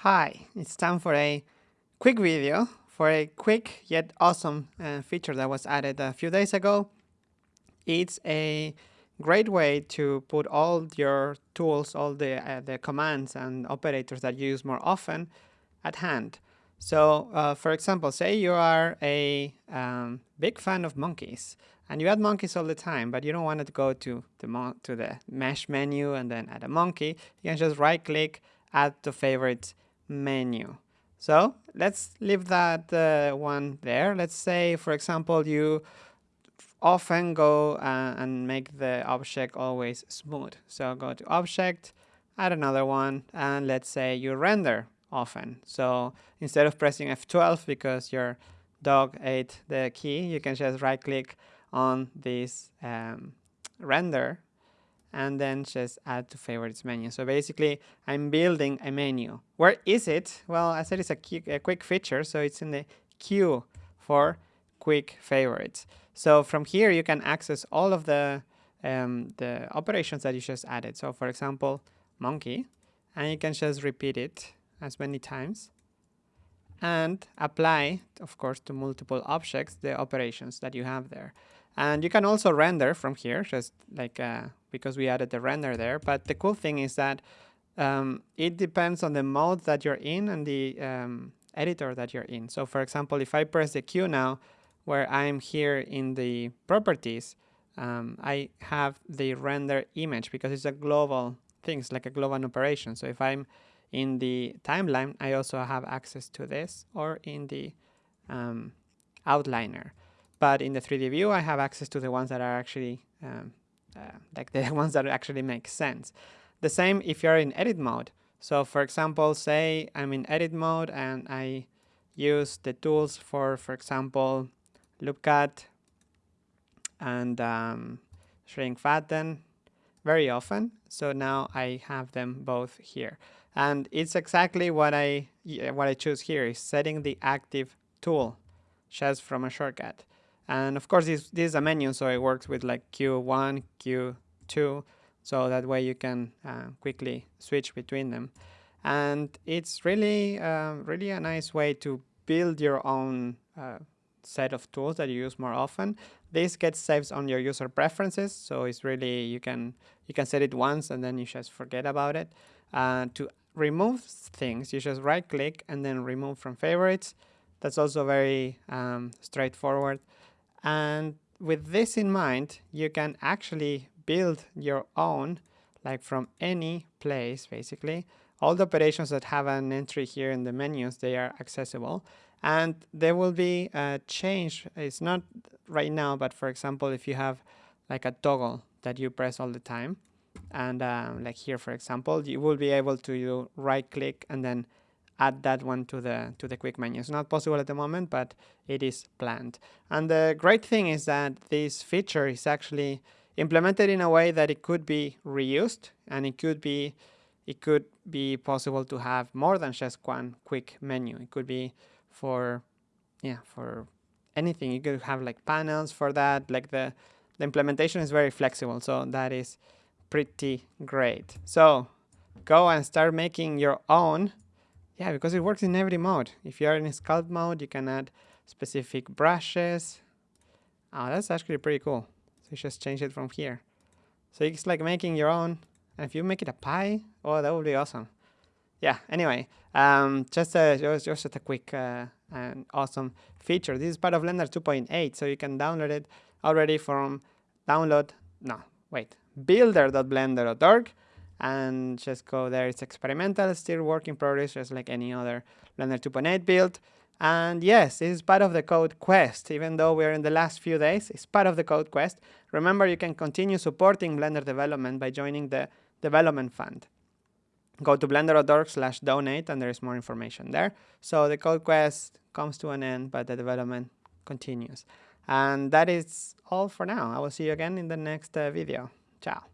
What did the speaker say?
Hi, it's time for a quick video for a quick yet awesome uh, feature that was added a few days ago. It's a great way to put all your tools, all the, uh, the commands and operators that you use more often at hand. So uh, for example, say you are a um, big fan of monkeys and you add monkeys all the time, but you don't want to go to the, to the mesh menu and then add a monkey. You can just right click, add to favorites, menu. So let's leave that uh, one there. Let's say, for example, you often go uh, and make the object always smooth. So go to object, add another one, and let's say you render often. So instead of pressing F12 because your dog ate the key, you can just right click on this um, render and then just add to favorites menu. So basically, I'm building a menu. Where is it? Well, I said it's a, a quick feature, so it's in the queue for quick favorites. So from here, you can access all of the, um, the operations that you just added. So for example, monkey, and you can just repeat it as many times and apply, of course, to multiple objects, the operations that you have there. And you can also render from here, just like uh, because we added the render there. But the cool thing is that um, it depends on the mode that you're in and the um, editor that you're in. So for example, if I press the Q now, where I'm here in the properties, um, I have the render image because it's a global thing, it's like a global operation. So if I'm in the timeline, I also have access to this or in the um, outliner. But in the 3D view, I have access to the ones that are actually um, uh, like the ones that actually make sense. The same if you're in edit mode. So for example, say I'm in edit mode and I use the tools for, for example, loop cut and um, shrink fatten very often. So now I have them both here. And it's exactly what I what I choose here is setting the active tool just from a shortcut. And of course, this, this is a menu, so it works with like Q1, Q2, so that way you can uh, quickly switch between them. And it's really, uh, really a nice way to build your own uh, set of tools that you use more often. This gets saved on your user preferences, so it's really, you can, you can set it once and then you just forget about it. Uh, to remove things, you just right click and then remove from favorites. That's also very um, straightforward. And with this in mind, you can actually build your own, like from any place, basically. All the operations that have an entry here in the menus, they are accessible. And there will be a change. It's not right now, but for example, if you have like a toggle that you press all the time, and um, like here, for example, you will be able to right click and then add that one to the to the quick menu. It's not possible at the moment, but it is planned. And the great thing is that this feature is actually implemented in a way that it could be reused and it could be it could be possible to have more than just one quick menu. It could be for yeah, for anything. You could have like panels for that. Like the the implementation is very flexible, so that is pretty great. So go and start making your own yeah, because it works in every mode. If you are in sculpt mode, you can add specific brushes. Oh, that's actually pretty cool. So you just change it from here. So it's like making your own. And if you make it a pie, oh, that would be awesome. Yeah, anyway, um, just, a, just, just a quick uh, and awesome feature. This is part of Blender 2.8, so you can download it already from download, no, wait, builder.blender.org and just go there. It's experimental, still work in progress, just like any other Blender 2.8 build. And yes, this is part of the code quest. Even though we're in the last few days, it's part of the code quest. Remember, you can continue supporting Blender development by joining the development fund. Go to blender.org slash donate and there is more information there. So the code quest comes to an end, but the development continues. And that is all for now. I will see you again in the next uh, video. Ciao.